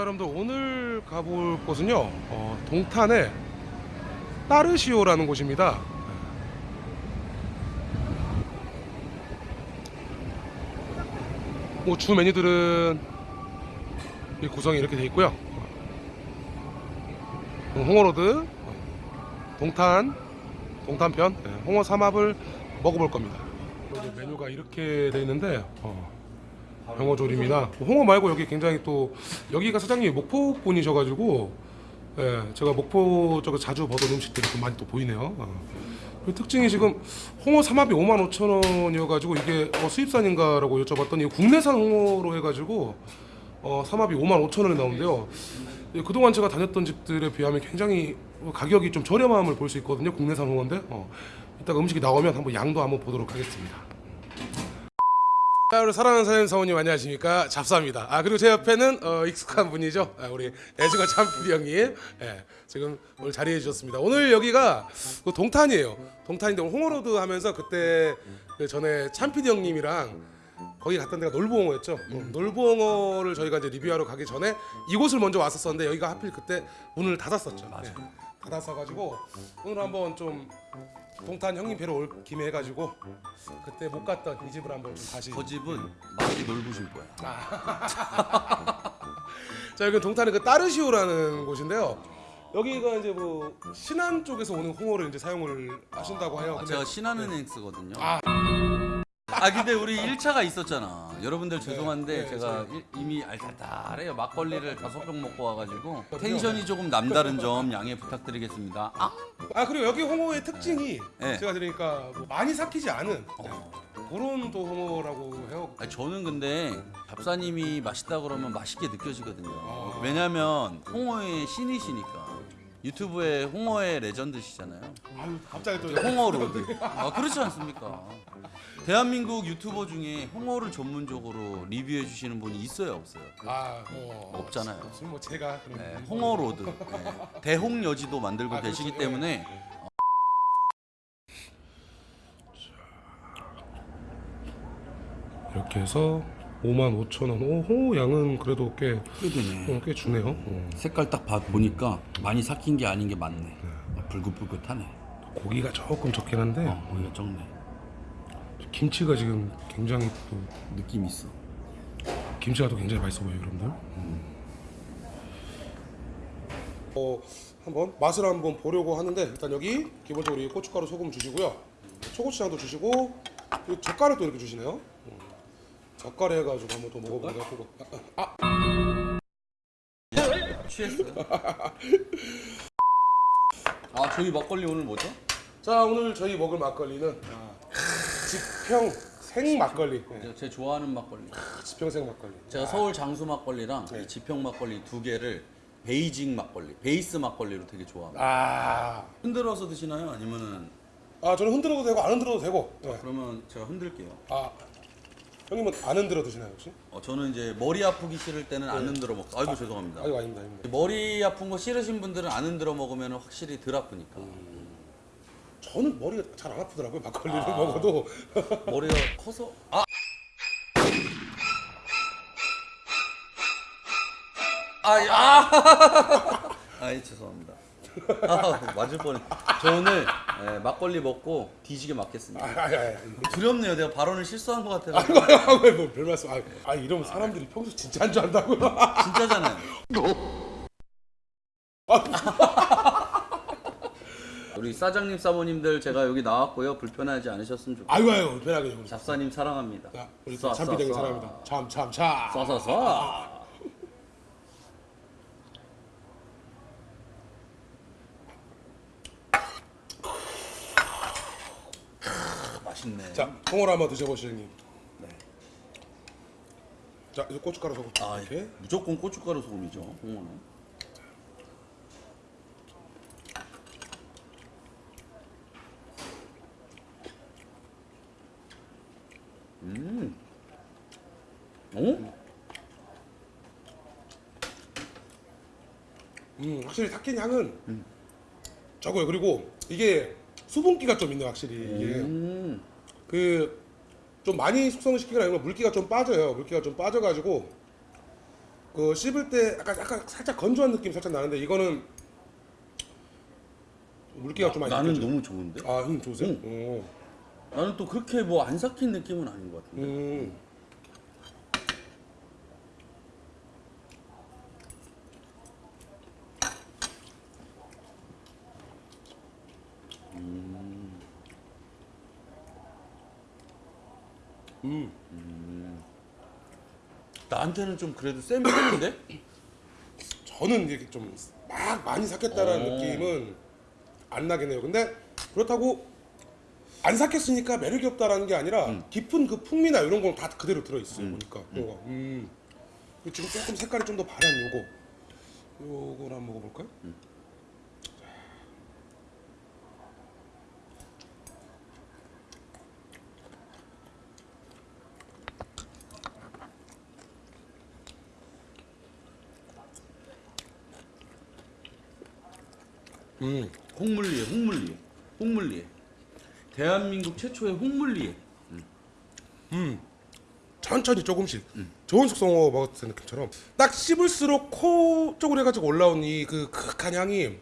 자 여러분들 오늘 가볼 곳은요 어, 동탄의 따르시오라는 곳입니다. 뭐 주 메뉴들은 이 구성이 이렇게 돼 있고요. 어, 홍어로드 어, 동탄 동탄편 예, 홍어 삼합을 먹어볼 겁니다. 메뉴가 이렇게 돼 있는데 어, 홍어 조림이나 홍어 말고 여기 굉장히 또 여기가 사장님이 목포 분이셔가지고 예, 제가 목포 쪽에 자주 보던 음식들이 좀 많이 또 보이네요. 어. 그 특징이 지금 홍어 삼합이 5만 5천 원이어가지고 이게 어, 수입산인가 라고 여쭤봤더니 국내산 홍어로 해가지고 어, 삼합이 5만 5천 원에 나오는데요. 예, 그동안 제가 다녔던 집들에 비하면 굉장히 가격이 좀 저렴함을 볼 수 있거든요. 국내산 홍어인데 어, 이따가 음식이 나오면 한번 양도 한번 보도록 하겠습니다. 자, 우리 사랑하는 사연 사모님 안녕하십니까 잡사입니다. 아 그리고 제 옆에는 어, 익숙한 분이죠. 아, 우리 애주가 참PD 형님. 예, 지금 오늘 자리해 주셨습니다. 오늘 여기가 그 동탄이에요. 동탄인데 오늘 홍어로드 하면서 그때 그 전에 참PD 형님이랑 거기 갔던 데가 놀부홍어였죠. 어, 놀부홍어를 저희가 이제 리뷰하러 가기 전에 이곳을 먼저 왔었었는데 여기가 하필 그때 문을 닫았었죠. 예, 닫았어가지고 오늘 한번 좀 동탄 형님 뵈러 올 김에 해가지고 그때 못 갔던 이 집을 한번 좀 다시 저 집은 많이 넓으실 거야. 자 여기 동탄의 그 따르시오라는 곳인데요. 여기가 이제 뭐 신안 쪽에서 오는 홍어를 이제 사용을 하신다고 해요. 아, 근데 제가 신한은행 쓰거든요. 아. 아. 근데 우리 1차가 있었잖아. 여러분들 죄송한데 네, 제가 일- 이미 알달달해요. 막걸리를 다섯 병 먹고 와가지고 텐션이 조금 남다른 점 양해 부탁드리겠습니다. 아, 아 그리고 여기 홍어의 특징이 네. 제가 들으니까 뭐 많이 삭히지 않은 어. 그런 또 홍어라고 해요. 아니, 저는 근데 잡사님이 맛있다 그러면 맛있게 느껴지거든요. 아. 왜냐면 홍어의 신이시니까. 유튜브에 홍어의 legend시잖아요. 아유 갑자기 또 홍어 road. 아 그렇지 않습니까? 대한민국 유튜버 중에 홍어를 전문적으로 리뷰해 주시는 분이 있어요, 없어요? 아 어, 없잖아요. 지금 뭐 제가 네, 홍어 road. 네. 대홍여지도 만들고 아, 계시기 그렇죠. 때문에 이렇게 해서 5만 5천 원. 오, 홍어 양은 그래도 꽤, 꽤 되네. 어, 꽤 주네요. 어. 색깔 딱 봐, 보니까 많이 삭힌 게 아닌 게 맞네. 아, 불긋불긋하네. 고기가 조금 적긴 한데 어, 고기가 적네. 김치가 지금 굉장히 또 느낌 있어. 김치가 또 굉장히 맛있어 보여요, 여러분들. 어, 한번 맛을 한번 보려고 하는데 일단 여기 기본적으로 이 고춧가루 소금 주시고요. 초고추장도 주시고 또 이렇게 주시네요. 음. 젓갈 해가지고 한번 또 먹어보도록 하고. 아, 아, 취했어요? 아, 저희 막걸리 오늘 뭐죠? 자 오늘 저희 먹을 막걸리는 지평 생 막걸리. 네. 제 좋아하는 막걸리. 지평 생 막걸리. 제가 서울 장수 막걸리랑 네. 이 지평 막걸리 두 개를 베이징 막걸리, 베이스 막걸리로 되게 좋아합니다. 아, 흔들어서 드시나요? 아니면은 아 저는 흔들어도 되고 안 흔들어도 되고. 네. 그러면 제가 흔들게요. 아, 형님은 안 흔들어 드시나요 혹시? 어, 저는 이제 머리 아프기 싫을 때는 안 흔들어 먹. 아이고 죄송합니다. 아유 아닙니다, 아닙니다. 머리 아픈 거 싫으신 분들은 안 흔들어 먹으면 확실히 덜 아프니까. 저는 머리가 잘 안 아프더라고요 막걸리를 먹어도. 머리가 커서 아. 아, 아, 아이 죄송합니다. 아, 맞을 뻔했. 저 오늘 예, 막걸리 먹고 뒤지게 맞겠습니다. 아, 아, 아, 두렵네요. 내가 발언을 실수한 것 같아서. 아, 뭐별 말씀. 아, 아 이러면 사람들이 평소 진짜 한줄 안다고요. 진짜잖아요. 우리 사장님 사모님들 제가 여기 나왔고요. 불편하지 않으셨으면 좋겠어요. 아유 아유 편하게 좀. 잡사님 사랑합니다. 자, 우리 참 비대기 쏴, 쏴. 사랑합니다. 참 참 참. 쏴쏴쏴. 맛있네. 자, 홍어를 한번 드셔보시죠, 형님. 네. 자, 이제 고춧가루 소금 아, 이렇게. 무조건 고춧가루 소금이죠. 홍어는. 음. 어? 음, 확실히 삭힌 향은 적어요. 그리고 이게 수분기가 좀 있네, 확실히. 이게 음. 그 좀 많이 숙성을 시키거나 이러면 물기가 좀 빠져요. 물기가 좀 빠져가지고 그 씹을 때 약간 약간 살짝 건조한 느낌 살짝 나는데 이거는 물기가 좀 많이 나는 느껴져요. 너무 좋은데. 아, 형 좋으세요? 오. 나는 또 그렇게 뭐 안 삭힌 느낌은 아닌 것 같은데. 음. 나한테는 좀 그래도 센 편인데? 저는 이게 좀 막 많이 삭혔다라는 오. 느낌은 안 나겠네요. 근데 그렇다고 안 삭혔으니까 매력이 없다라는 게 아니라 음. 깊은 그 풍미나 이런 건 다 그대로 들어 있어요. 보니까. 음. 그리고 지금 조금 색깔이 좀 더 바란 요거. 요거를 한번 먹어볼까요? 음. 홍물리에, 홍물리에, 홍물리에. 대한민국 최초의 홍물리에. 천천히 조금씩. 좋은 숙성어 먹었을 느낌처럼. 딱 씹을수록 코 쪽으로 해가지고 올라온 이 그 극한 향이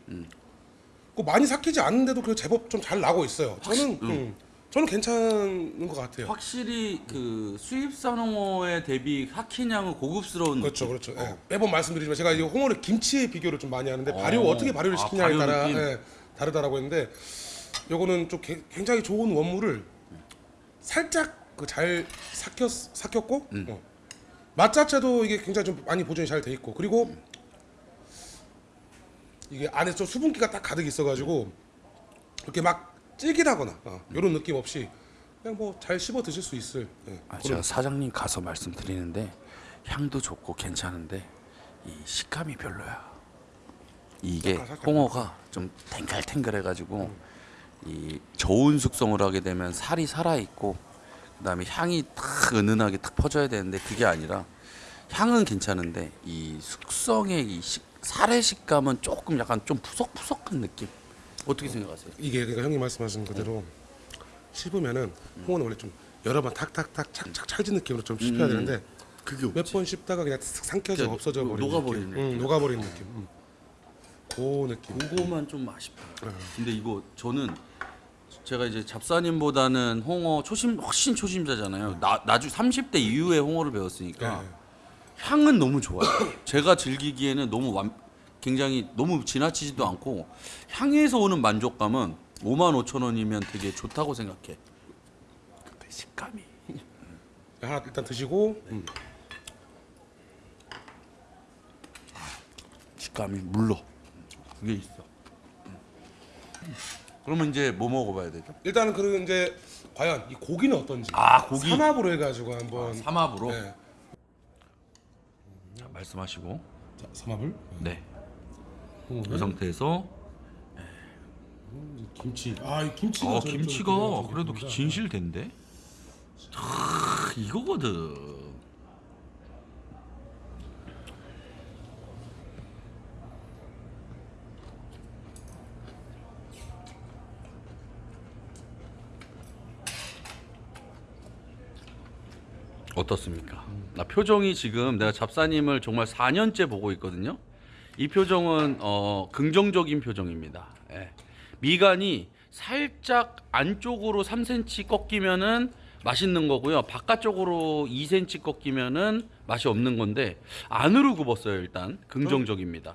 그 많이 삭히지 않는데도 그 제법 좀 잘 나고 있어요. 저는 음, 저는 괜찮은 것 같아요. 확실히 그 수입산 홍어에 대비 양은 고급스러운 그렇죠, 느낌. 그렇죠. 예. 매번 말씀드리지만 제가 이 홍어를 김치에 비교를 좀 많이 하는데 발효 어. 어떻게 발효를 아, 시키냐에 발효 따라 느낌. 예, 다르다라고 했는데 요거는 좀 개- 굉장히 좋은 원물을 살짝 그 잘 삭혔 삭혔고 음. 어. 맛 자체도 이게 굉장히 좀 많이 보존이 잘 돼 있고 그리고 이게 안에 좀 수분기가 딱 가득 있어가지고 이렇게 막 찌기다거나 어, 이런 느낌 없이 그냥 뭐 잘 씹어 드실 수 있을 예, 아, 그런 제가 사장님 가서 말씀드리는데 향도 좋고 괜찮은데 이 식감이 별로야. 이게 살짝. 홍어가 좀 탱글탱글해가지고 이 저온 숙성을 하게 되면 살이 살아 있고 그다음에 향이 탁 은은하게 탁 퍼져야 되는데 그게 아니라 향은 괜찮은데 이 숙성의 이 식, 살의 식감은 조금 약간 좀 푸석푸석한 느낌. 어떻게 생각하세요? 이게 그러니까 형님 말씀하신 그대로 씹으면은 홍어는 원래 좀 여러 번 탁탁탁 착착 찰진 느낌으로 좀 씹혀야 음. 되는데 그게 몇 번 씹다가 그냥 싹 삼켜져 그냥 없어져 버리는 녹아버리는 느낌. 응, 녹아버리는 느낌. 응. 그 느낌. 그거만 좀 아쉽다. 네. 근데 이거 저는 제가 이제 잡사님보다는 홍어 초심 훨씬 초심자잖아요. 나 나중 30대 이후에 홍어를 배웠으니까 네. 향은 너무 좋아요. 제가 즐기기에는 너무 완, 굉장히 너무 지나치지도 않고 향에서 오는 만족감은 5만 5천 원이면 되게 좋다고 생각해. 근데 식감이 하나 일단 드시고 음. 식감이 물러. 그게 있어. 그러면 이제 뭐 먹어봐야 되죠? 일단은 그 이제 과연 이 고기는 어떤지 아 고기 삼합으로 해가지고 한번 삼합으로 네. 자, 말씀하시고 자, 삼합을 네. 음. 이 상태에서 김치. 아 이 김치가 어 김치가 그래도 됩니다. 진실된데 아, 이거거든 어떻습니까? 나 표정이 지금 내가 잡사님을 정말 4년째 보고 있거든요. 이 표정은 어, 긍정적인 표정입니다. 예. 미간이 살짝 안쪽으로 3cm 꺾이면은 맛있는 거고요. 바깥쪽으로 2cm 꺾이면은 맛이 없는 건데 안으로 굽었어요. 일단 긍정적입니다.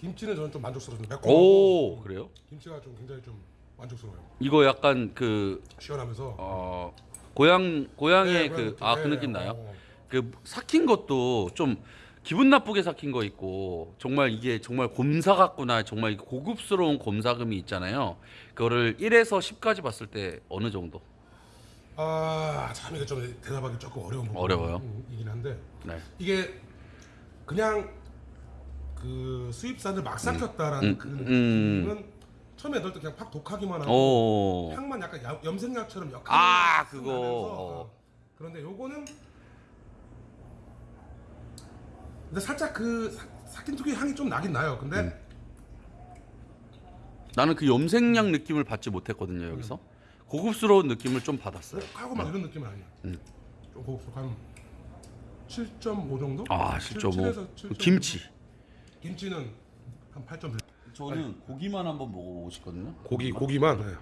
김치는 저는 좀 만족스러운데 매콤하고 오 그래요? 김치가 좀 굉장히 좀 만족스러워요. 이거 약간 그 시원하면서 어, 고향 고향의 네, 그 고향 아 느낌. 그 네, 느낌 나요? 어. 그 삭힌 것도 좀 기분 나쁘게 삭힌 거 있고 정말 이게 정말 곰사 같구나 정말 고급스러운 곰사금이 있잖아요. 그거를 1에서 10까지 봤을 때 어느 정도? 아, 참 이게 좀 대답하기 조금 어려운 부분 어려워요? 이긴 한데 네. 이게 그냥 그 수입산을 막 삭혔다라는 음, 그 음. 느낌은 처음에 넣을 때 그냥 팍 독하기만 하고 오. 향만 약간 야- 염색약처럼 역한 아, 그거. 어. 그런데 요거는 근데 살짝 그 특유의 향이 좀 나긴 나요. 근데 음. 나는 그 염색약 느낌을 받지 못했거든요 여기서 고급스러운 느낌을 좀 받았어요. 독하고 막 이런 느낌은 아니야. 음. 좀 독한 7.5 정도? 아, 7, 7.5. 7에서 7.5. 김치. 김치는 한 8.1. 저는 고기만 한번 먹어보고 싶거든요. 고기 고기만. 네.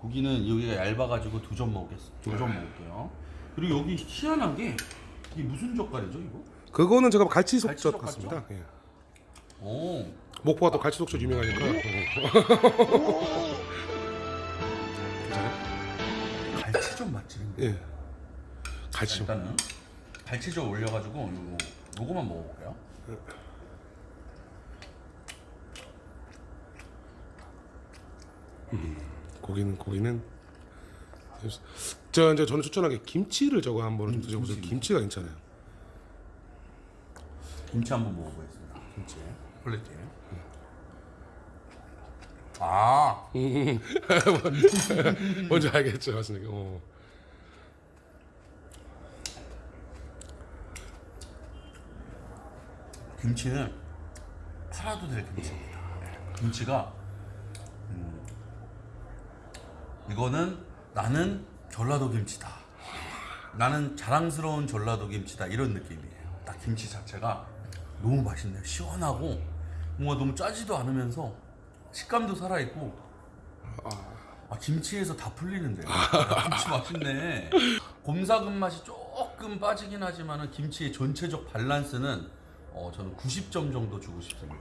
고기는 여기가 얇아가지고 두 점 먹겠어. 두점 먹을게요. 그리고 여기 희한한 게 이게 무슨 젓갈이죠 이거? 그거는 제가 갈치 속젓 갈치젓 같습니다. 예. 오. 목포가 또 갈치 속젓 유명하니까. 갈치젓 맛집인데. 예. 갈치. 일단은 갈치젓 올려가지고 요거 요거만 먹어볼게요. 고기는 고기는 저 이제 저는 추천하게 김치를 저거 한번 좀 드셔보세요. 김치. 김치가 괜찮아요. 김치 한번 먹어보겠습니다. 김치. quality. 아, 뭔지 알겠죠, 맞습니까? 어. 김치는 팔아도 될 김치입니다. 김치가 음, 이거는 나는 전라도 김치다. 나는 자랑스러운 전라도 김치다 이런 느낌이에요. 딱 김치 자체가 너무 맛있네요. 시원하고 뭔가 너무 짜지도 않으면서 식감도 살아 있고. 아, 김치에서 다 풀리는데요. 아, 김치 맛있네. 곰삭은 맛이 조금 빠지긴 하지만은 김치의 전체적 밸런스는 어, 저는 90점 정도 주고 싶습니다.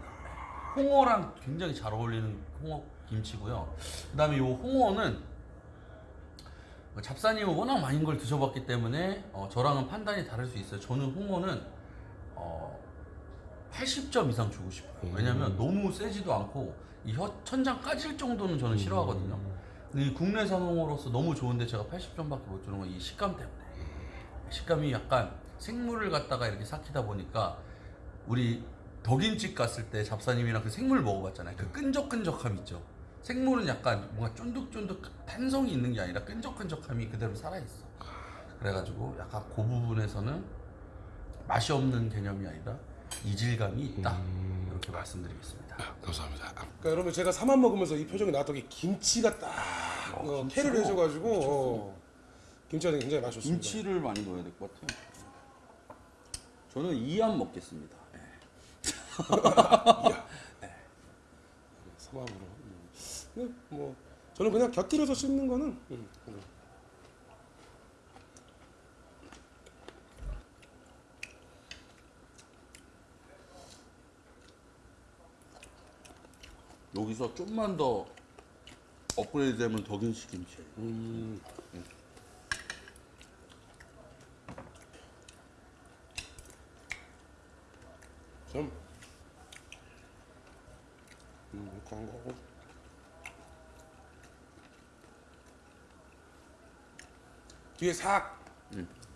홍어랑 굉장히 잘 어울리는 홍어 김치고요. 그 다음에 이 홍어는 잡사님은 워낙 많은 걸 드셔봤기 때문에 어, 저랑은 판단이 다를 수 있어요. 저는 홍어는 어, 80점 이상 주고 싶어요. 왜냐면 너무 세지도 않고 이 혀, 천장 까질 정도는 저는 싫어하거든요. 근데 이 국내산 홍어로서 너무 좋은데 제가 80점밖에 못 주는 건 이 식감 때문에. 식감이 약간 생물을 갖다가 이렇게 삭히다 보니까 우리 덕인집 갔을 때 잡사님이랑 그 생물 먹어봤잖아요. 그 끈적끈적함 있죠. 생물은 약간 뭔가 쫀득쫀득 탄성이 있는 게 아니라 끈적끈적함이 그대로 살아있어. 그래가지고 약간 그 부분에서는 맛이 없는 개념이 아니라 이질감이 있다. 이렇게 말씀드리겠습니다. 감사합니다. 그러니까 여러분 제가 사만 먹으면서 이 표정이 나왔던 게 김치가 딱 어, 캐를 해줘가지고 어, 김치가 굉장히 맛이 좋습니다. 김치를 많이 넣어야 될 것 같아요. 저는 이안 먹겠습니다. 삼합으로. 음. 근데 뭐 저는 그냥 곁들여서 씹는 거는 음, 음. 여기서 좀만 더 업그레이드 되면 덕인식 김치. 음. 좀 음, 이렇게 한 거고. 뒤에 싹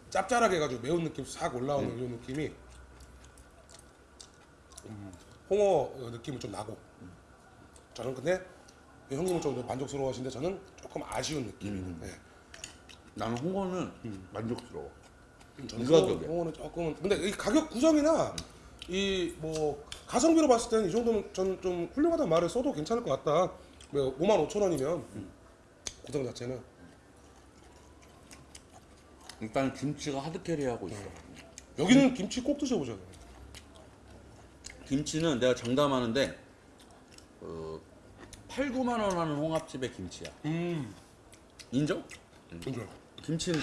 짭짤하게 해가지고 매운 느낌 싹 올라오는 이런 느낌이 음, 홍어 느낌은 좀 나고 저는 근데 형님은 좀 만족스러워 하시는데 저는 조금 아쉬운 느낌이 네. 나는 홍어는 만족스러워. 저는 이 가격에. 홍어는 조금은 근데 이 가격 구성이나 이 뭐 가성비로 봤을 때는 이 정도면 저는 좀 훌륭하다는 말을 써도 괜찮을 것 같다. 뭐 5만 5천 원이면 구성 자체는 일단 김치가 하드캐리하고 있어. 여기는 김치 꼭 드셔보셔야 돼요. 김치는 내가 장담하는데 어, 8, 9만 원 하는 홍합집의 김치야. 음, 인정? 그죠. 김치는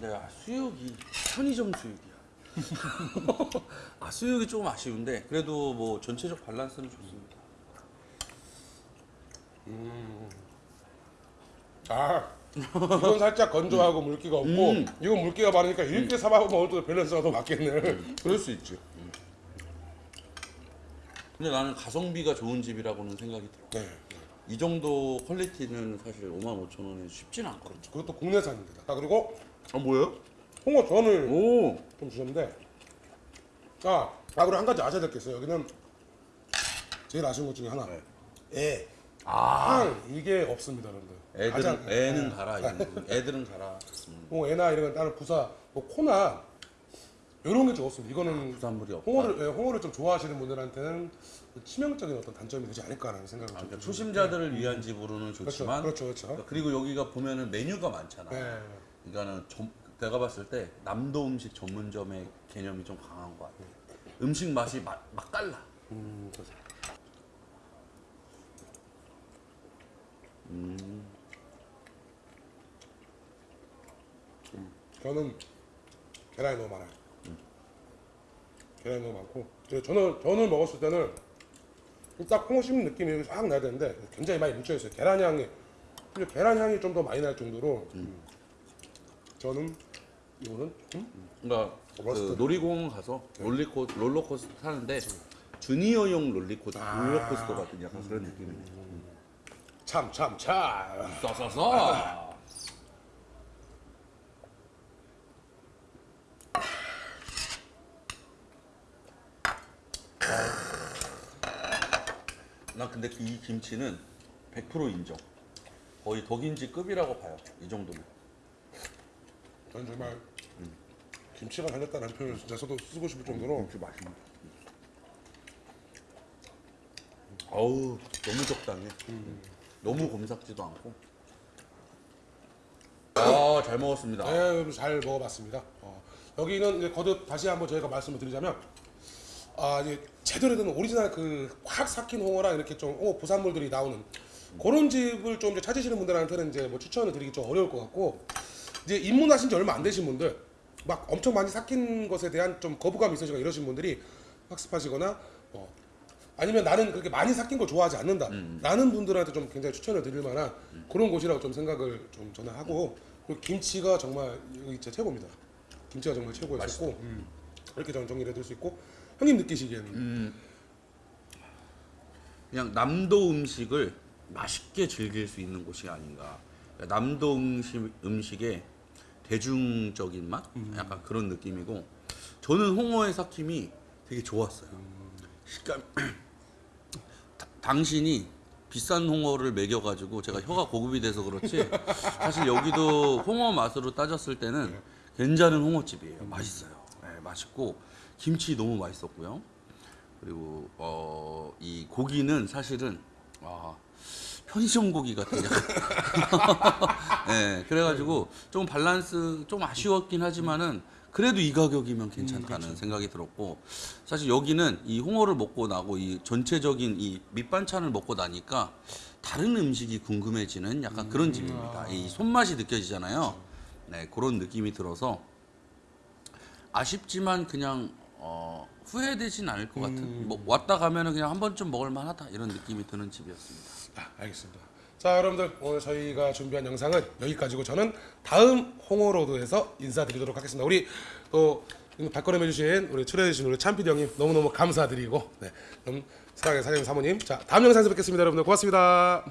내가 수육이 편의점 수육이야. 아 수육이 조금 아쉬운데 그래도 뭐 전체적 밸런스는 좋습니다. 아, 이건 살짝 건조하고 물기가 없고 음. 이건 물기가 많으니까 이렇게 사밥 때 밸런스가 더 맞겠네. 그럴 수 있지. 근데 나는 가성비가 좋은 집이라고는 생각이 들어. 네. 이 정도 퀄리티는 사실 5만 5천 원에 쉽진 않거든. 그것도 국내산입니다. 아 그리고 아 뭐예요? 홍어 전을 오. 좀 주셨는데 아, 아 그리고 한 가지 아셔야 될 게 있어요. 여기는 제일 아쉬운 것 중에 하나 애, 아. 향 이게 없습니다, 여러분들. 애들은 가장- 애는 네. 가라. 이런. 애들은 가라. 음. 뭐 애나 이런 건 다른 부사, 뭐 코나 이런 게 좋습니다. 이거는 부산물이 없다. 홍어를 예, 홍어를 좀 좋아하시는 분들한테는 치명적인 어떤 단점이 되지 않을까라는 생각을 아, 좀 그러니까. 초심자들을 위한 집으로는 그렇죠, 좋지만 그렇죠, 그렇죠. 그리고 여기가 보면은 메뉴가 많잖아. 네. 그러니까는 점- 내가 봤을 때 남도 음식 전문점의 개념이 좀 강한 것 같아. 음식 맛이 막, 막 달라. 저는 계란이 너무 많아요. 계란이 너무 많고 그래서 저는 전을 먹었을 때는 딱 홍어 씹는 느낌이 확 나야 되는데 굉장히 많이 묻혀 있어요. 계란 향이 근데 계란 향이 좀 더 많이 날 정도로 저는 이거는 음? 그러니까. 그 놀이공원 가서 롤리코 롤러코스터 타는데 주니어용 롤리코 롤러코스터 같은 약간 그런 느낌이네. 참참 참. 싸싸싸. 나 근데 이 김치는 100% 인정. 거의 덕인지 급이라고 봐요. 이 정도면. 저는 정말 김치가 달렸다는 표현을 진짜 저도 쓰고 싶을 정도로 김치 맛있네. 어우 너무 적당해. 너무 검삭지도 않고. 아잘 먹었습니다. 네, 잘 먹어봤습니다. 어, 여기는 이제 거듭 다시 한번 저희가 말씀을 드리자면 아 이제 제대로 된 오리지널 그 확 삭힌 홍어랑 이렇게 좀 홍어 부산물들이 나오는 그런 집을 좀 이제 찾으시는 분들한테는 이제 뭐 추천을 드리기 좀 어려울 것 같고 이제 입문하신 지 얼마 안 되신 분들 막 엄청 많이 삭힌 것에 대한 좀 거부감이 있으시거나 이러신 분들이 학습하시거나 어, 아니면 나는 그렇게 많이 삭힌 걸 좋아하지 않는다 라는 분들한테 좀 굉장히 추천을 드릴 만한 그런 곳이라고 좀 생각을 좀 저는 하고 그리고 김치가 정말 여기 진짜 최고입니다. 김치가 정말 최고였고 이렇게 저는 정리를 해드릴 수 있고 형님 느끼시기에는 그냥 남도 음식을 맛있게 즐길 수 있는 곳이 아닌가. 그러니까 남도 음식 음식의 대중적인 맛, 약간 그런 느낌이고, 저는 홍어의 삭힘이 되게 좋았어요. 식감. 다- 당신이 비싼 홍어를 먹여가지고 제가 혀가 고급이 돼서 그렇지 사실 여기도 홍어 맛으로 따졌을 때는 괜찮은 홍어집이에요. 맛있어요. 네, 맛있고 김치 너무 맛있었고요. 그리고 어, 이 고기는 사실은 아, 편의점 고기 같은 약간. 네, 그래가지고 좀 밸런스 좀 아쉬웠긴 하지만은 그래도 이 가격이면 괜찮다는 생각이 들었고 사실 여기는 이 홍어를 먹고 나고 이 전체적인 이 밑반찬을 먹고 나니까 다른 음식이 궁금해지는 약간 그런 집입니다. 이 손맛이 느껴지잖아요. 네, 그런 느낌이 들어서 아쉽지만 그냥 어, 후회되진 않을 것 같은. 뭐 왔다 가면은 그냥 한 번쯤 먹을 만하다 이런 느낌이 드는 집이었습니다. 아, 알겠습니다. 자, 여러분들 오늘 저희가 준비한 영상은 여기까지고 저는 다음 홍어로드에서 인사드리도록 하겠습니다. 우리 또 발걸음 해주신 우리 출연해주신 우리 참피디 형님 너무너무 감사드리고 네, 그럼 사랑의 사장님 사모님 자 다음 영상에서 뵙겠습니다 여러분들 고맙습니다.